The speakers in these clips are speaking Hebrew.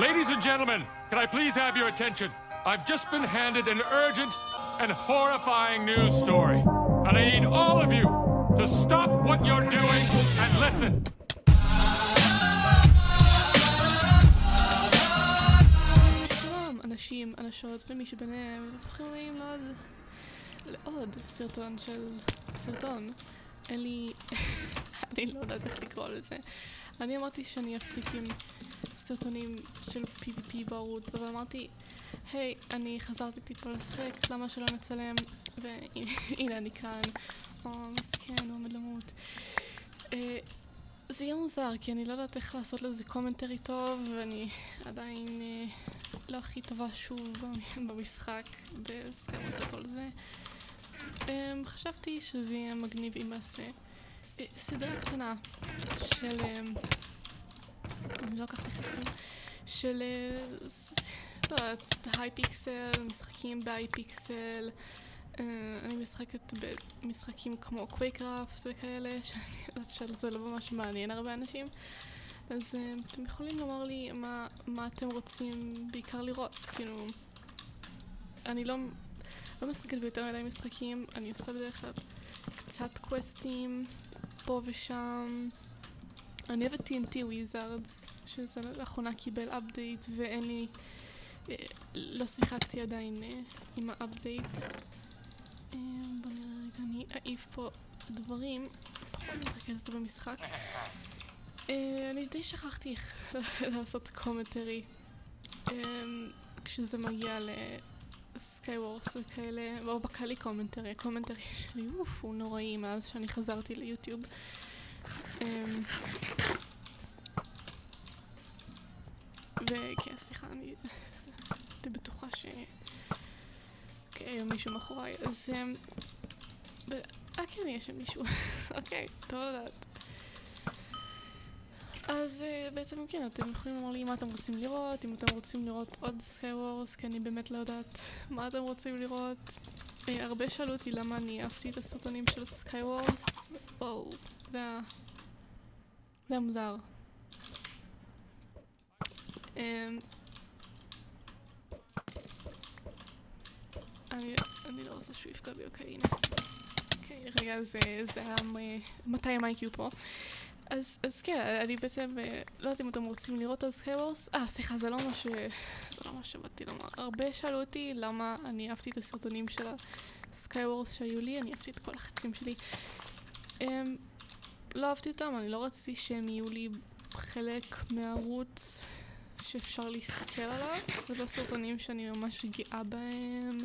Ladies and gentlemen, can I please have your attention? I've just been handed an urgent and horrifying news story. And I need all of you to stop what you're doing and listen. שלום, אנשים, אנשות ומי שביניהם, וברוכים הבאים לעוד, לעוד סרטון של... סרטון. אין לי... אני לא יודעת איך לקרוא לזה. אני אמרתי שאני אפסיק עם סרטונים של PvP בערוץ, אבל אמרתי, היי, אני חזרתי טיפה לשחק, למה שלא נצלם? והנה אני כאן. או, מסכן, הוא עומד למות. אה, זה יהיה מוזר, כי אני לא יודעת איך לעשות לזה commentary טוב, ואני עדיין אה, לא הכי טובה שוב במ- במשחק, ב SkyWars וכל זה. אה, חשבתי שזה יהיה מגניב אם אעשה אה, סדרה קטנה של... אה, אני לא חצי, של... אה, ס- לא יודעת, Hypixel, משחקים ב Hypixel. אה, אני משחקת במשחקים כמו Quakecraft וכאלה, שאני יודעת שזה לא ממש מעניין הרבה אנשים. אז אה, אתם יכולים לומר לי מה אתם רוצים בעיקר לראות, כאילו... אני לא, לא משחקת ביותר מדי משחקים, אני עושה בדרך כלל קצת קווסטים פה ושם. אני אוהבת TNT Wizards, שזה לאחרונה קיבל update ואין לי... לא שיחקתי עדיין אה, עם ה update. אה, בוא נראה רגע, אני אעיף פה דברים, פחות מתרכזת במשחק. אה, אני די שכחתי איך לעשות commentary אה, כשזה מגיע ל SkyWars וכאלה, או בכללי commentary, ה commentary שלי, אוף, הוא נוראי מאז שאני חזרתי ליוטיוב. אה, וכן, סליחה, אני הייתי בטוחה ש... אוקיי, מישהו מאחוריי, אז... אמ, אה, כן, יש שם מישהו. אוקיי, טוב לדעת. אז אה, בעצם כן, אתם יכולים לומר לי מה אתם רוצים לראות, אם אתם רוצים לראות עוד SkyWars, כי אני באמת לא יודעת מה אתם רוצים לראות. אה, הרבה שאלו אותי למה אני החבאתי את הסרטונים של SkyWars. וואו, זה היה מוזר. אמ, אני, אני לא רוצה שהוא יפגע בי, אוקיי, הנה. אוקיי, רגע, זה, היה מ- 200 IQ פה. אז, אז כן, אני בעצם, אה, לא יודעת אם אתם רוצים לראות על SkyWars. אה, סליחה, זה לא מה ש... זה לא מה שבאתי לומר. הרבה שאלו אותי למה אני החבאתי את הסרטונים של ה SkyWars שהיו לי, אני החבאתי את כל החצים שלי. Um, לא אהבתי אותם, אני לא רציתי שהם יהיו לי חלק מהערוץ שאפשר להסתכל עליו. זה לא סרטונים שאני ממש גאה בהם.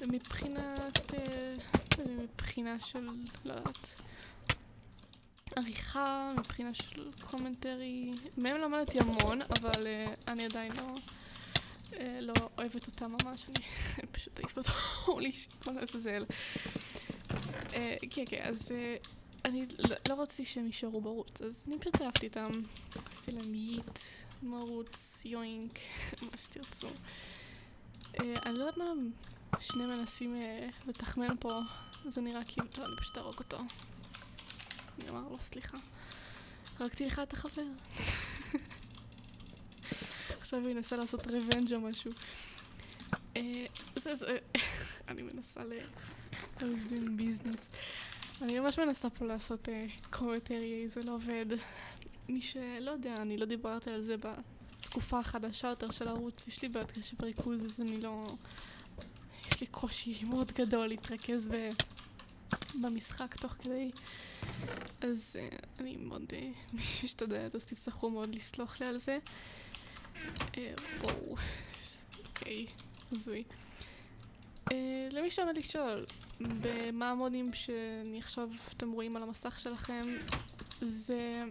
מבחינת... אה, מבחינה של... לא יודעת... עריכה, מבחינה של קומנטרי. מהם למדתי המון, אבל אה, אני עדיין לא... אה, לא אוהבת אותם ממש, אני פשוט אעיף אותו, לעזאזל. אה, כן, כן, אז אני לא- לא רציתי שהם יישארו בערוץ, אז אני פשוט אהבתי אותם. עשיתי להם ייט, מרוץ, יוינק, מה שתרצו. אה, אני לא יודעת מה שני מנסים אה, לתחמן פה, זה נראה כאילו, טוב, אני פשוט ארוג אותו. אני אומר לו, סליחה, הרגתי לך את החבר. עכשיו הוא ינסה לעשות רוונג' או משהו. אה, זה, זה, אני מנסה ל... I was doing business. אני ממש מנסה פה לעשות קומטרי, זה לא עובד. מי שלא יודע, אני לא דיברתי על זה בתקופה החדשה יותר של הערוץ, יש לי בעיות קשב וריכוז, אז אני לא... יש לי קושי מאוד גדול להתרכז ב... במשחק תוך כדי. אז uh, אני מאוד uh, משתדלת, אז תצטרכו מאוד לסלוח לי על זה. Uh, וואו, אוקיי, הזוי. Uh, למי שעומד לשאול, במה המודים שאני עכשיו אתם רואים על המסך שלכם, זה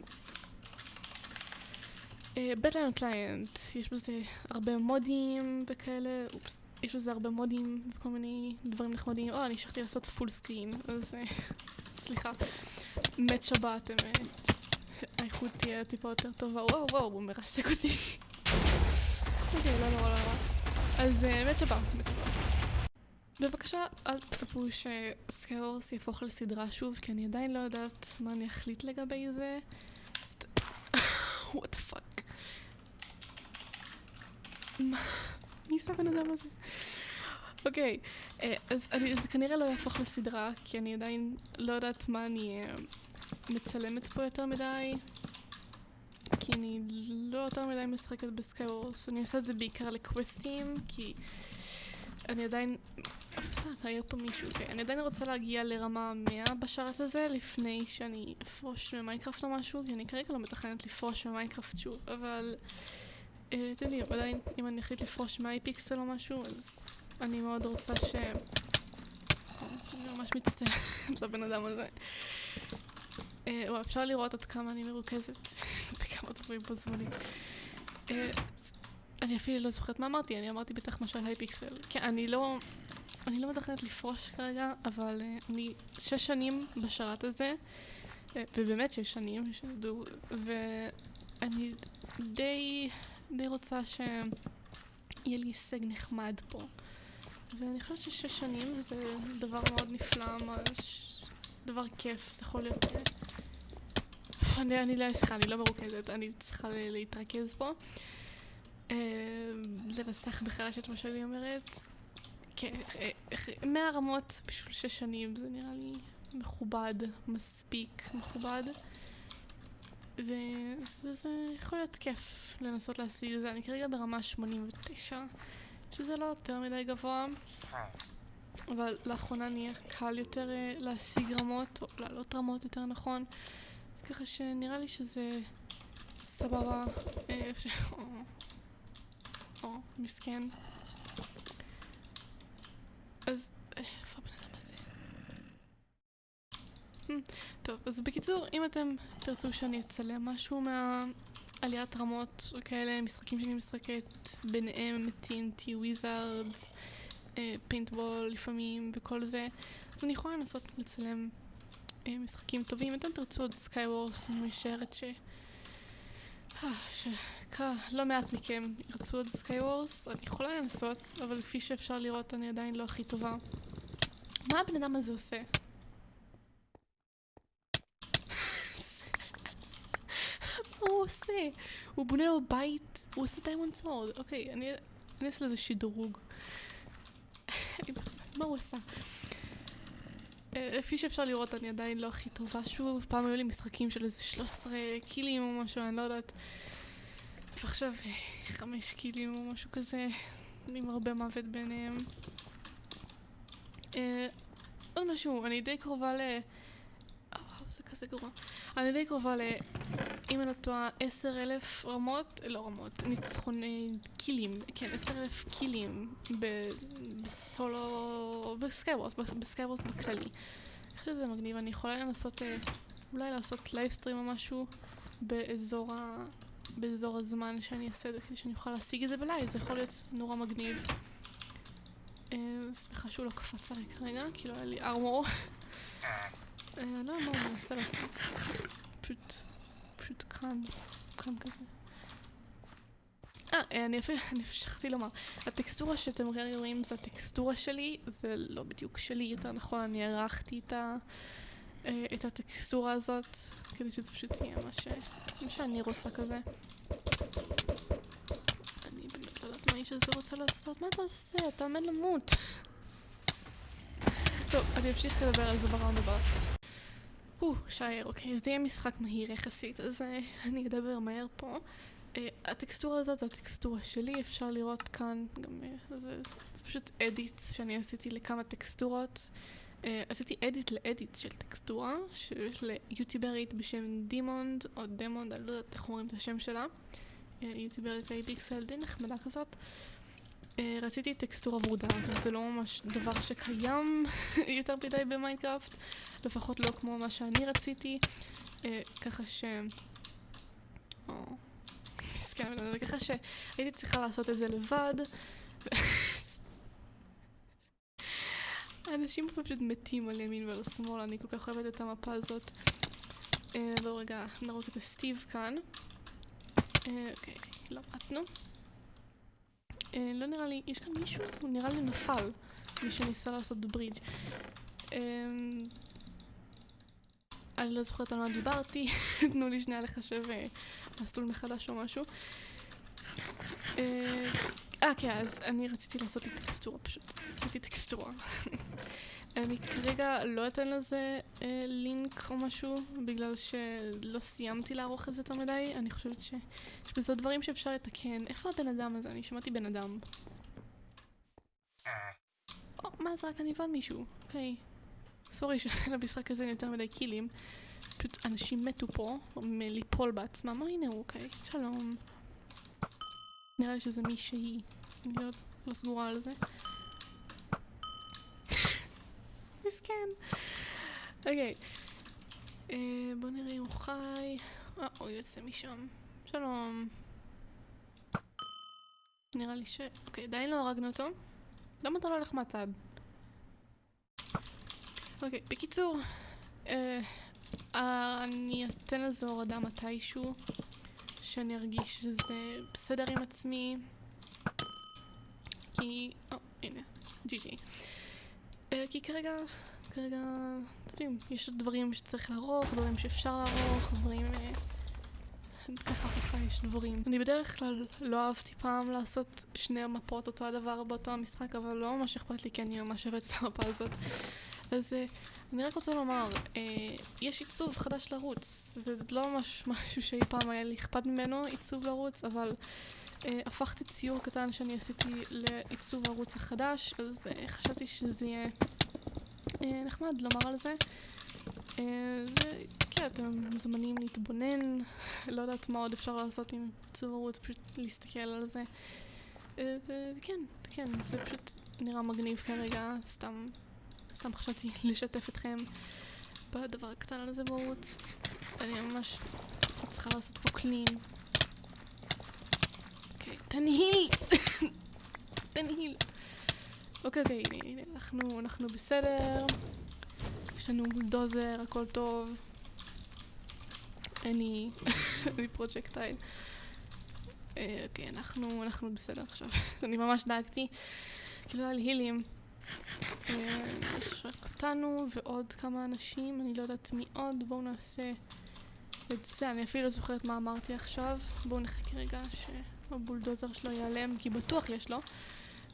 בטלן קליינט, יש בזה הרבה מודים וכאלה, אופס, יש בזה הרבה מודים וכל מיני דברים נחמדים. או, אני שכחתי לעשות full screen, אז אה, סליחה. מה שבטוח, אה, האיכות תהיה טיפה יותר טובה. וואו, וואו, הוא מרסק אותי. אוקיי, לא נורא, לא נורא. אז אה, מה שבטוח, מה שבטוח. בבקשה, אל תצפו ש SkyWars יהפוך לסדרה שוב, כי אני עדיין לא יודעת מה אני אחליט לגבי זה. the fuck. מה? מי זה הבן אדם הזה? אוקיי, אה, אז אני- זה כנראה לא יהפוך לסדרה, כי אני עדיין לא יודעת מה אני אה, מצלמת פה יותר מדי. כי אני לא יותר מדי משחקת ב SkyWars, אני עושה את זה בעיקר לקווסטים, כי אני עדיין... fuck, היה פה מישהו, אוקיי, אני עדיין רוצה להגיע לרמה 100 בשרת הזה, לפני שאני אפרוש מ Minecraft או משהו, כי אני כרגע לא מתכננת לפרוש מ Minecraft שוב, אבל... אה, אתם יודעים, עדיין, אם אני אחליט לפרוש מ Hypixel או משהו, אז אני מאוד רוצה ש... אני ממש מצטערת לבן אדם הזה. אה, אפשר לראות עד כמה אני מרוכזת בכמה דברים בו זמנית. אני אפילו לא זוכרת מה אמרתי, אני אמרתי בטח משהו על Hypixel. כן, אני לא... אני לא מתכננת לפרוש כרגע, אבל אה, אני שש שנים בשרת הזה, אה, ובאמת שש שנים, שתדעו, ואני די, די רוצה שיהיה לי הישג נחמד פה. ואני חושבת ששש שנים זה דבר מאוד נפלא, ממש דבר כיף, זה יכול להיות... אה, אני, אני לא, סליחה, אני לא מרוכזת, אני צריכה להתרכז פה. אה, לנסח מחדש את מה שאני אומרת. כן, אה, אה, מאה רמות בשביל שש שנים זה נראה לי מכובד, מספיק מכובד. וזה יכול להיות כיף לנסות להשיג את זה. אני כרגע ברמה 89, שזה לא יותר מדי גבוה, אבל לאחרונה נהיה קל יותר להשיג רמות, או לעלות רמות יותר נכון. ככה שנראה לי שזה סבבה. אה. או, מסכן. אז אה, איפה הבן אדם הזה? Hmm, טוב, אז בקיצור, אם אתם תרצו שאני אצלם משהו מהעליית רמות או כאלה, משחקים שאני משחקת, ביניהם TNT Wizards, Paintball לפעמים וכל זה, אז אני יכולה לנסות לצלם אה, משחקים טובים. אתם תרצו עוד SkyWars, אני משערת ש... שלא מעט מכם ירצו עוד SkyWars, אני יכולה לנסות, אבל כפי שאפשר לראות אני עדיין לא הכי טובה. מה הבן אדם הזה עושה? מה הוא עושה? הוא בונה לו בית, הוא עושה diamond sword. אוקיי, אני אעשה לזה שדרוג. מה הוא עשה? אה, כפי שאפשר לראות, אני עדיין לא הכי טובה שוב. פעם היו לי משחקים של איזה 13 קילים או משהו, אני לא יודעת. ועכשיו אה, חמש קילים או משהו כזה, עם הרבה מוות ביניהם. אה, עוד משהו, אני די קרובה ל... אה, זה כזה גרוע. אני די קרובה ל... אם אני לא טועה, עשר אלף רמות, לא רמות, ניצחוני קילים, כן, עשר אלף קילים בסולו, ב Skywars, ב Skywars בכללי. אני חושבת שזה מגניב, אני יכולה לנסות, אה, אולי לעשות livestream או משהו באזור ה... באזור הזמן שאני אעשה את זה, כדי שאני אוכל להשיג את זה בלייב, זה יכול להיות נורא מגניב. אה, סליחה שהוא לא קפץ עליי כרגע, כי לא היה לי ארמור. אה, לא יודע מה הוא מנסה לעשות. פשוט, פשוט כאן, כאן כזה. אה, אני אפילו, אני שכחתי לומר, הטקסטורה שאתם רואים זה הטקסטורה שלי, זה לא בדיוק שלי, יותר נכון, אני ערכתי את, ה, אה, את הטקסטורה הזאת, כדי שזה פשוט יהיה מה, ש, מה שאני רוצה כזה. אני באמת לא יודעת מה האיש הזה רוצה לעשות, מה אתה עושה? אתה עומד למות. טוב, אני אמשיך לדבר על זה בראונד הבא. או, שער, אוקיי, זה יהיה משחק מהיר יחסית, אז אה, אני אדבר מהר פה. אה, הטקסטורה הזאת זה הטקסטורה שלי, אפשר לראות כאן, גם אה, זה, זה פשוט אדיטס שאני עשיתי לכמה טקסטורות. אה, עשיתי edit ל edit של טקסטורה, של יוטיוברית בשם דימונד, או דמונד, אני לא יודעת איך אומרים את השם שלה. יוטיוברית Hypixel די נחמדה כזאת. רציתי טקסטורה ורודה, וזה לא ממש דבר שקיים יותר מדי במיינקראפט, לפחות לא כמו מה שאני רציתי, אה, ככה ש... מסכן, אבל ככה שהייתי צריכה לעשות את זה לבד. האנשים פה פשוט מתים על ימין ועל שמאל, אני כל כך אוהבת את המפה הזאת. לא רגע, נרוג את הסטיב כאן. אה, אוקיי, למדנו. אה, לא נראה לי, יש כאן מישהו? הוא נראה לי נפל. מי שניסה לעשות ברידג'. אה, אני לא זוכרת על מה דיברתי, תנו לי שנייה לחשב אה, מסלול מחדש או משהו. אה, כן, אז אני רציתי לעשות לי טקסטורה פשוט. עשיתי טקסטורה. אני כרגע לא אתן לזה אה, לינק או משהו, בגלל שלא סיימתי לערוך את זה יותר מדי. אני חושבת שיש בזה דברים שאפשר לתקן. איפה הבן אדם הזה? אני שמעתי בן אדם. או, מה זה? רק אני הבן מישהו. אוקיי. סורי שלמשחק הזה אין יותר מדי קילים. פשוט אנשים מתו פה מליפול בעצמם. או הנה הוא, אוקיי. שלום. נראה לי שזה מישהי. אני לא, לא סגורה על זה. מסכן. אוקיי. אה, בוא נראה אם הוא חי. אה, הוא יוצא משם. שלום. נראה לי ש... אוקיי, עדיין לא הרגנו אותו. למה אתה לא הולך מהצד? אוקיי, בקיצור, אה, אה, אני אתן לזה הורדה מתישהו, שאני ארגיש שזה בסדר עם עצמי, כי... או, הנה, ג'י ג'י. אה, כי כרגע, כרגע, אתם יודעים, יש עוד דברים שצריך לערוך, דברים שאפשר לערוך, דברים... אה, ככה ככה יש דברים. אני בדרך כלל לא אהבתי פעם לעשות שני מפות אותו הדבר באותו המשחק, אבל לא ממש אכפת לי כי אני ממש אוהבת את המפה הזאת. אז uh, אני רק רוצה לומר, יש עיצוב חדש לערוץ. זה לא ממש משהו שאי פעם היה לי אכפת ממנו, עיצוב לערוץ, אבל הפכתי ציור קטן שאני עשיתי לעיצוב הערוץ החדש, אז uh, חשבתי שזה יהיה uh, נחמד לומר על זה. כן, אתם מוזמנים להתבונן, לא יודעת מה עוד אפשר לעשות עם עיצוב ערוץ, פשוט להסתכל על זה. וכן, כן, זה פשוט נראה מגניב כרגע, סתם סתם חשבתי לשתף אתכם בדבר הקטן הזה בערוץ. אני ממש צריכה לעשות פה clean. אוקיי, תן heal! תן heal! אוקיי, אוקיי, הנה, הנה, אנחנו, אנחנו בסדר. יש לנו בולדוזר, הכל טוב. אני... אני projectile. אה, אוקיי, אנחנו, אנחנו בסדר עכשיו. אני ממש דאגתי. כאילו לי הילים. אה, יש רק אותנו ועוד כמה אנשים, אני לא יודעת מי עוד, בואו נעשה את זה, אני אפילו לא זוכרת מה אמרתי עכשיו, בואו נחכה רגע שהבולדוזר שלו ייעלם, כי בטוח יש לו.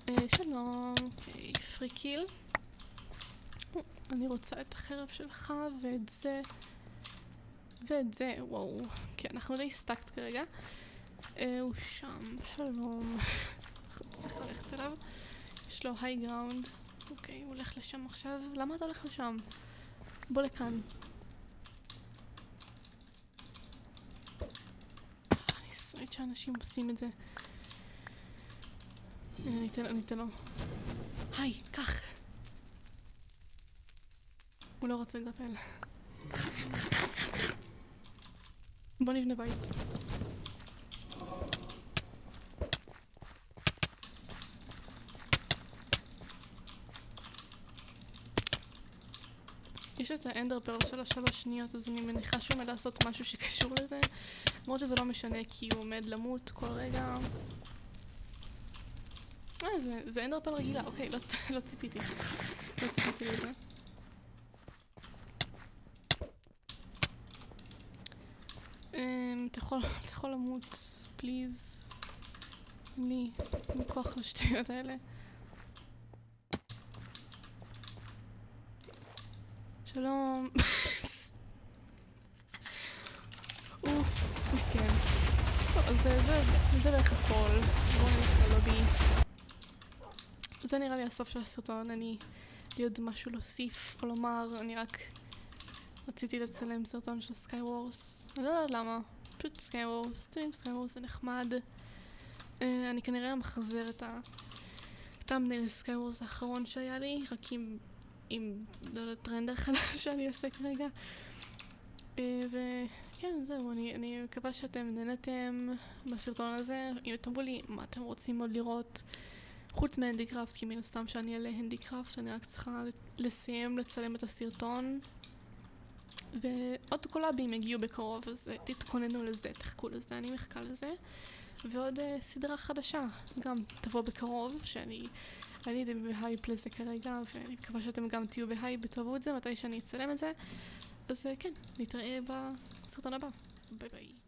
אה, שלום, אוקיי, free. אני רוצה את החרב שלך ואת זה ואת זה, וואו, כן, אנחנו די stacked כרגע. אה, הוא שם, שלום. צריך ללכת אליו. יש לו היי גראונד. אוקיי, הוא הולך לשם עכשיו. למה אתה הולך לשם? בוא לכאן. אני שונאת שאנשים עושים את זה. אני אתן, אני אתן לו. היי, קח. הוא לא רוצה לגפל. בוא נבנה בית. יש את האנדר פרל של השלוש שניות, אז אני מניחה שהוא עומד לעשות משהו שקשור לזה. למרות שזה לא משנה, כי הוא עומד למות כל רגע. אה, זה, זה אנדר פרל רגילה, אוקיי, לא, לא ציפיתי. לא ציפיתי לזה. אמ, אתה יכול, אתה יכול למות, פליז. אין לי, כוח לשטויות האלה. שלום. אוף, מסכן. זה, זה, זה בערך הכל. בואו נלך ללובי. זה נראה לי הסוף של הסרטון, אני... לי עוד משהו להוסיף או לומר, אני רק רציתי לצלם סרטון של Skywars. אני לא יודעת למה, פשוט Skywars, אתם Skywars זה נחמד. Uh, אני כנראה מחזר את ה... thumbnail Skywars האחרון שהיה לי, רק עם עם, לא יודעת, render חדש שאני עושה כרגע. אה, וכן, זהו, אני, אני מקווה שאתם נהנתם בסרטון הזה. אם תאמרו לי מה אתם רוצים עוד לראות, חוץ מהנדיקראפט, כי מן הסתם שאני אעלה הנדיקראפט, אני רק צריכה לסיים לצלם את הסרטון. ועוד קולאבים יגיעו בקרוב, אז אה, תתכוננו לזה, תחכו לזה, אני מחכה לזה. ועוד uh, סדרה חדשה, גם תבוא בקרוב, שאני אני די בהייפ לזה כרגע, ואני מקווה שאתם גם תהיו בהייפ ותאהבו את זה מתי שאני אצלם את זה. אז אה, כן, נתראה בסרטון הבא. ביי ביי.